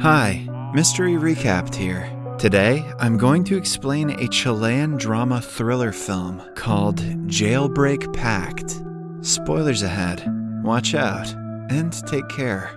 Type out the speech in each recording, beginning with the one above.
Hi, Mystery Recapped here. Today, I'm going to explain a Chilean drama thriller film called Jailbreak Pact. Spoilers ahead. Watch out and take care.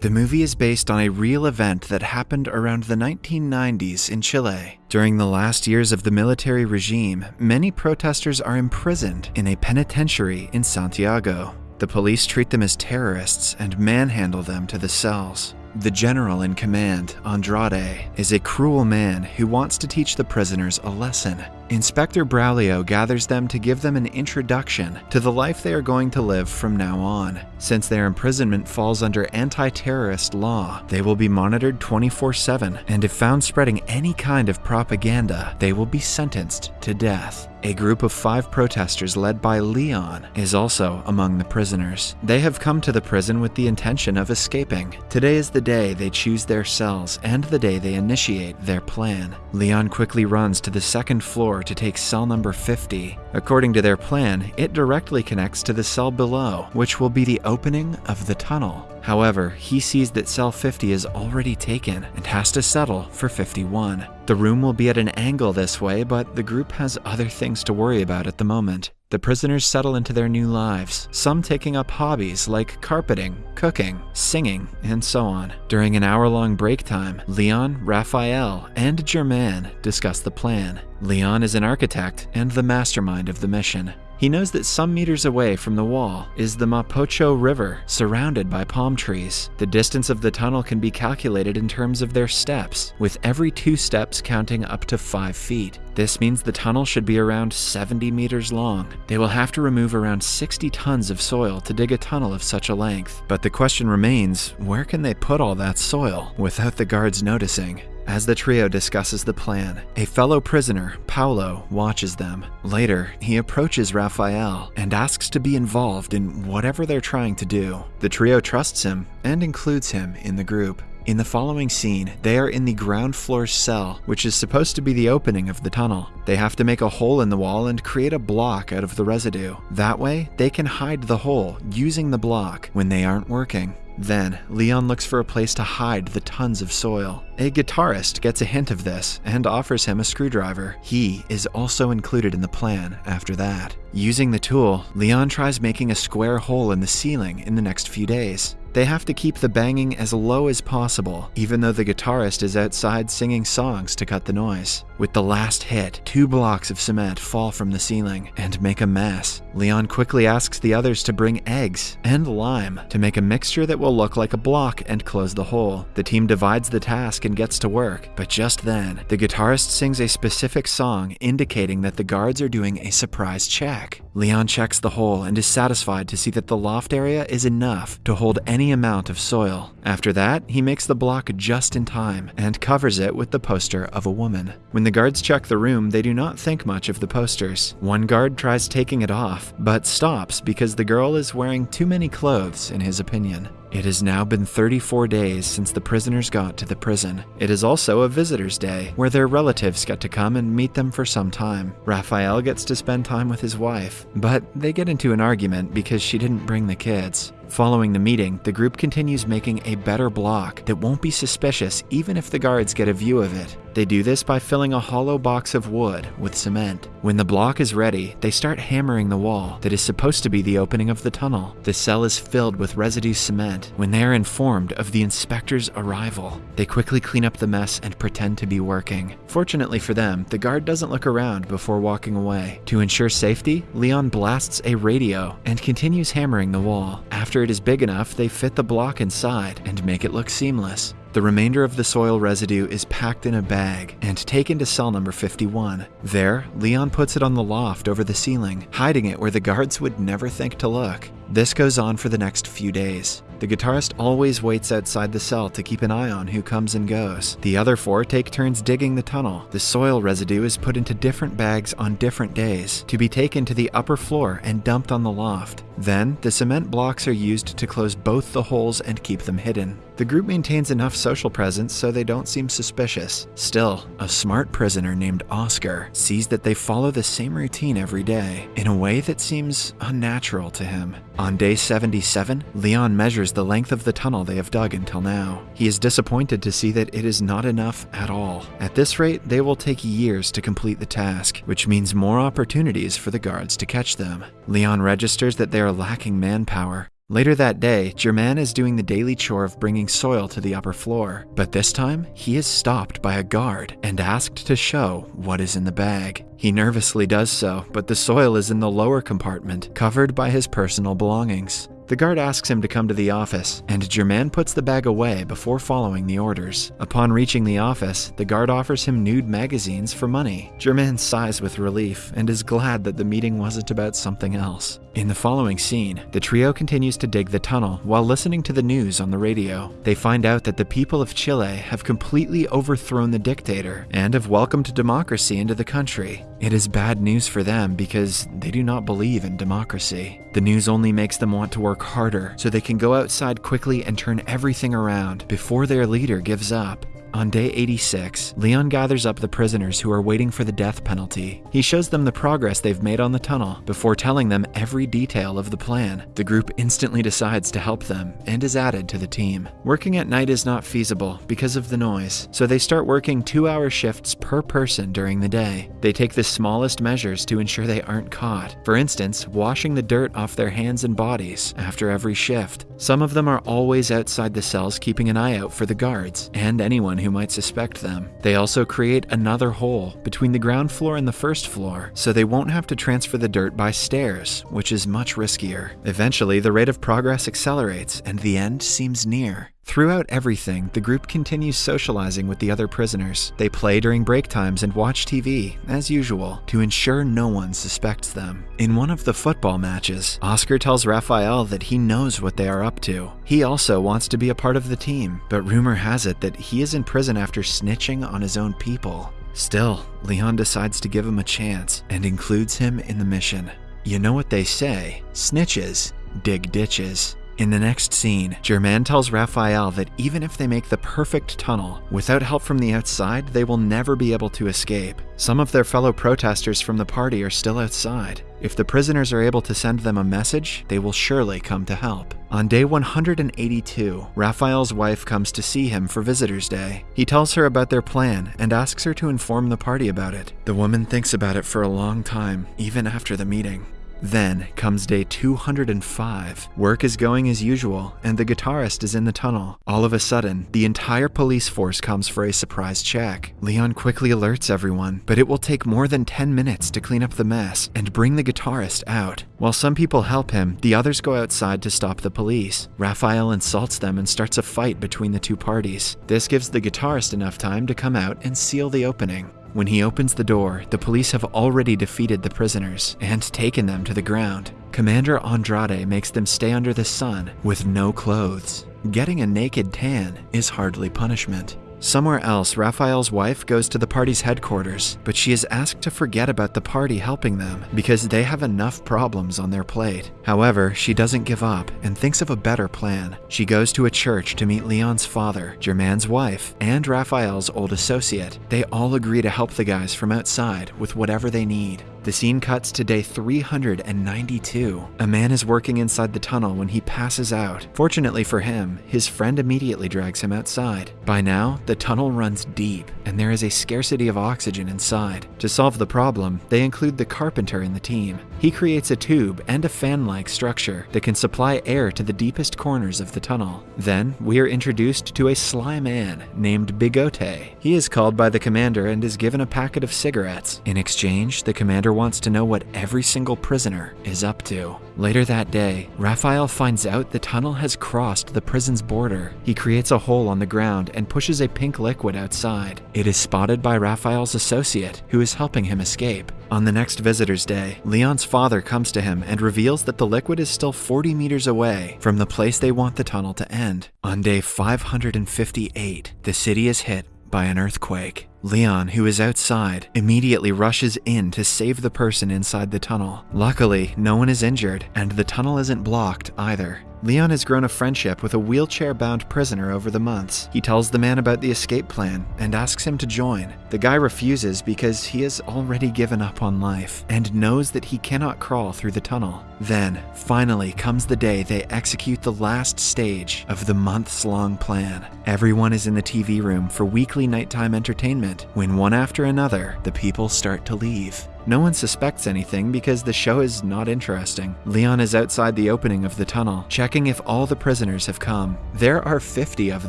The movie is based on a real event that happened around the 1990s in Chile. During the last years of the military regime, many protesters are imprisoned in a penitentiary in Santiago. The police treat them as terrorists and manhandle them to the cells. The general in command, Andrade, is a cruel man who wants to teach the prisoners a lesson. Inspector Braulio gathers them to give them an introduction to the life they are going to live from now on. Since their imprisonment falls under anti terrorist law, they will be monitored 24 7, and if found spreading any kind of propaganda, they will be sentenced to death. A group of five protesters led by Leon is also among the prisoners. They have come to the prison with the intention of escaping. Today is the day they choose their cells and the day they initiate their plan. Leon quickly runs to the second floor to take cell number 50. According to their plan, it directly connects to the cell below, which will be the opening of the tunnel. However, he sees that cell 50 is already taken and has to settle for 51. The room will be at an angle this way, but the group has other things to worry about at the moment. The prisoners settle into their new lives, some taking up hobbies like carpeting, cooking, singing, and so on. During an hour long break time, Leon, Raphael, and Germain discuss the plan. Leon is an architect and the mastermind of the mission. He knows that some meters away from the wall is the Mapocho River, surrounded by palm trees. The distance of the tunnel can be calculated in terms of their steps, with every two steps counting up to 5 feet. This means the tunnel should be around 70 meters long. They will have to remove around 60 tons of soil to dig a tunnel of such a length. But the question remains where can they put all that soil without the guards noticing? As the trio discusses the plan, a fellow prisoner, Paulo, watches them. Later, he approaches Raphael and asks to be involved in whatever they're trying to do. The trio trusts him and includes him in the group. In the following scene, they are in the ground floor cell, which is supposed to be the opening of the tunnel. They have to make a hole in the wall and create a block out of the residue. That way, they can hide the hole using the block when they aren't working. Then, Leon looks for a place to hide the tons of soil. A guitarist gets a hint of this and offers him a screwdriver. He is also included in the plan after that. Using the tool, Leon tries making a square hole in the ceiling in the next few days. They have to keep the banging as low as possible, even though the guitarist is outside singing songs to cut the noise. With the last hit, two blocks of cement fall from the ceiling and make a mess. Leon quickly asks the others to bring eggs and lime to make a mixture that will look like a block and close the hole. The team divides the task and gets to work, but just then, the guitarist sings a specific song indicating that the guards are doing a surprise check. Leon checks the hole and is satisfied to see that the loft area is enough to hold any amount of soil. After that, he makes the block just in time and covers it with the poster of a woman. When the guards check the room, they do not think much of the posters. One guard tries taking it off, but stops because the girl is wearing too many clothes, in his opinion. It has now been 34 days since the prisoners got to the prison. It is also a visitor's day, where their relatives get to come and meet them for some time. Raphael gets to spend time with his wife, but they get into an argument because she didn't bring the kids. Following the meeting, the group continues making a better block that won't be suspicious even if the guards get a view of it. They do this by filling a hollow box of wood with cement. When the block is ready, they start hammering the wall that is supposed to be the opening of the tunnel. The cell is filled with residue cement when they are informed of the inspector's arrival. They quickly clean up the mess and pretend to be working. Fortunately for them, the guard doesn't look around before walking away. To ensure safety, Leon blasts a radio and continues hammering the wall. After it is big enough, they fit the block inside and make it look seamless. The remainder of the soil residue is packed in a bag and taken to cell number 51. There, Leon puts it on the loft over the ceiling, hiding it where the guards would never think to look. This goes on for the next few days. The guitarist always waits outside the cell to keep an eye on who comes and goes. The other four take turns digging the tunnel. The soil residue is put into different bags on different days to be taken to the upper floor and dumped on the loft. Then, the cement blocks are used to close both the holes and keep them hidden. The group maintains enough social presence so they don't seem suspicious. Still, a smart prisoner named Oscar sees that they follow the same routine every day in a way that seems unnatural to him. On day 77, Leon measures the length of the tunnel they have dug until now. He is disappointed to see that it is not enough at all. At this rate, they will take years to complete the task, which means more opportunities for the guards to catch them. Leon registers that they are lacking manpower, Later that day, Germain is doing the daily chore of bringing soil to the upper floor, but this time he is stopped by a guard and asked to show what is in the bag. He nervously does so, but the soil is in the lower compartment, covered by his personal belongings. The guard asks him to come to the office, and Germain puts the bag away before following the orders. Upon reaching the office, the guard offers him nude magazines for money. Germain sighs with relief and is glad that the meeting wasn't about something else. In the following scene, the trio continues to dig the tunnel while listening to the news on the radio. They find out that the people of Chile have completely overthrown the dictator and have welcomed democracy into the country. It is bad news for them because they do not believe in democracy. The news only makes them want to work harder so they can go outside quickly and turn everything around before their leader gives up. On day 86, Leon gathers up the prisoners who are waiting for the death penalty. He shows them the progress they've made on the tunnel before telling them every detail of the plan. The group instantly decides to help them and is added to the team. Working at night is not feasible because of the noise, so they start working two hour shifts per person during the day. They take the smallest measures to ensure they aren't caught. For instance, washing the dirt off their hands and bodies after every shift. Some of them are always outside the cells keeping an eye out for the guards and anyone who might suspect them. They also create another hole between the ground floor and the first floor, so they won't have to transfer the dirt by stairs, which is much riskier. Eventually, the rate of progress accelerates and the end seems near. Throughout everything, the group continues socializing with the other prisoners. They play during break times and watch TV, as usual, to ensure no one suspects them. In one of the football matches, Oscar tells Raphael that he knows what they are up to. He also wants to be a part of the team, but rumor has it that he is in prison after snitching on his own people. Still, Leon decides to give him a chance and includes him in the mission. You know what they say snitches dig ditches. In the next scene, Germain tells Raphael that even if they make the perfect tunnel, without help from the outside, they will never be able to escape. Some of their fellow protesters from the party are still outside. If the prisoners are able to send them a message, they will surely come to help. On day 182, Raphael's wife comes to see him for Visitor's Day. He tells her about their plan and asks her to inform the party about it. The woman thinks about it for a long time, even after the meeting. Then comes day 205. Work is going as usual, and the guitarist is in the tunnel. All of a sudden, the entire police force comes for a surprise check. Leon quickly alerts everyone, but it will take more than 10 minutes to clean up the mess and bring the guitarist out. While some people help him, the others go outside to stop the police. Raphael insults them and starts a fight between the two parties. This gives the guitarist enough time to come out and seal the opening. When he opens the door, the police have already defeated the prisoners and taken them to the ground. Commander Andrade makes them stay under the sun with no clothes. Getting a naked tan is hardly punishment. Somewhere else, Raphael's wife goes to the party's headquarters, but she is asked to forget about the party helping them because they have enough problems on their plate. However, she doesn't give up and thinks of a better plan. She goes to a church to meet Leon's father, Germain's wife, and Raphael's old associate. They all agree to help the guys from outside with whatever they need. The scene cuts to day 392. A man is working inside the tunnel when he passes out. Fortunately for him, his friend immediately drags him outside. By now, the tunnel runs deep, and there is a scarcity of oxygen inside. To solve the problem, they include the carpenter in the team. He creates a tube and a fan like structure that can supply air to the deepest corners of the tunnel. Then, we are introduced to a sly man named Bigote. He is called by the commander and is given a packet of cigarettes. In exchange, the commander wants to know what every single prisoner is up to. Later that day, Raphael finds out the tunnel has crossed the prison's border. He creates a hole on the ground and pushes a pink liquid outside. It is spotted by Raphael's associate, who is helping him escape. On the next visitor's day, Leon's father comes to him and reveals that the liquid is still 40 meters away from the place they want the tunnel to end. On day 558, the city is hit by an earthquake. Leon, who is outside, immediately rushes in to save the person inside the tunnel. Luckily, no one is injured, and the tunnel isn't blocked either. Leon has grown a friendship with a wheelchair bound prisoner over the months. He tells the man about the escape plan and asks him to join. The guy refuses because he has already given up on life and knows that he cannot crawl through the tunnel. Then, finally, comes the day they execute the last stage of the months long plan. Everyone is in the TV room for weekly nighttime entertainment when one after another the people start to leave. No one suspects anything because the show is not interesting. Leon is outside the opening of the tunnel, checking if all the prisoners have come. There are 50 of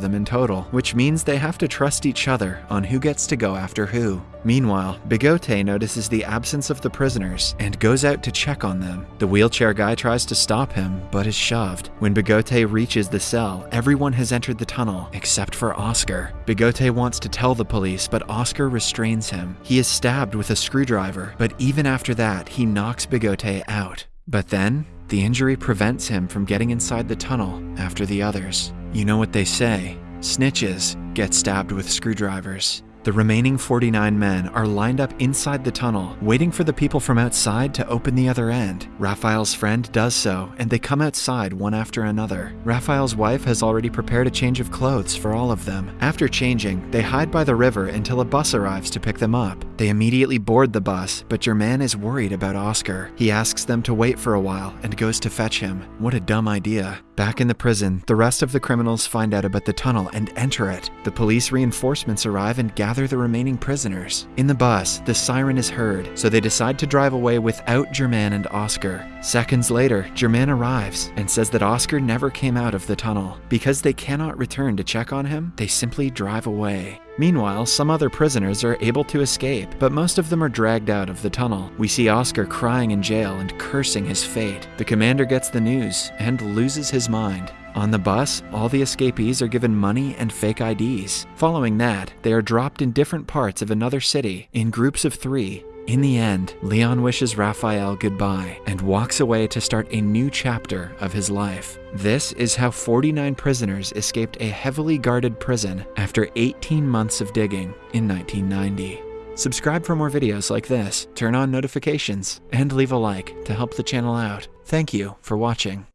them in total, which means they have to trust each other on who gets to go after who. Meanwhile, Bigote notices the absence of the prisoners and goes out to check on them. The wheelchair guy tries to stop him, but is shoved. When Bigote reaches the cell, everyone has entered the tunnel except for Oscar. Bigote wants to tell the police, but Oscar restrains him. He is stabbed with a screwdriver, but even after that, he knocks Bigote out. But then, the injury prevents him from getting inside the tunnel after the others. You know what they say snitches get stabbed with screwdrivers. The remaining 49 men are lined up inside the tunnel, waiting for the people from outside to open the other end. Raphael's friend does so, and they come outside one after another. Raphael's wife has already prepared a change of clothes for all of them. After changing, they hide by the river until a bus arrives to pick them up. They immediately board the bus, but Germain is worried about Oscar. He asks them to wait for a while and goes to fetch him. What a dumb idea. Back in the prison, the rest of the criminals find out about the tunnel and enter it. The police reinforcements arrive and gather the remaining prisoners. In the bus, the siren is heard, so they decide to drive away without Germain and Oscar. Seconds later, Germain arrives and says that Oscar never came out of the tunnel. Because they cannot return to check on him, they simply drive away. Meanwhile, some other prisoners are able to escape, but most of them are dragged out of the tunnel. We see Oscar crying in jail and cursing his fate. The commander gets the news and loses his mind. On the bus, all the escapees are given money and fake IDs. Following that, they are dropped in different parts of another city in groups of three in the end, Leon wishes Raphael goodbye and walks away to start a new chapter of his life. This is how 49 prisoners escaped a heavily guarded prison after 18 months of digging in 1990. Subscribe for more videos like this, turn on notifications, and leave a like to help the channel out. Thank you for watching.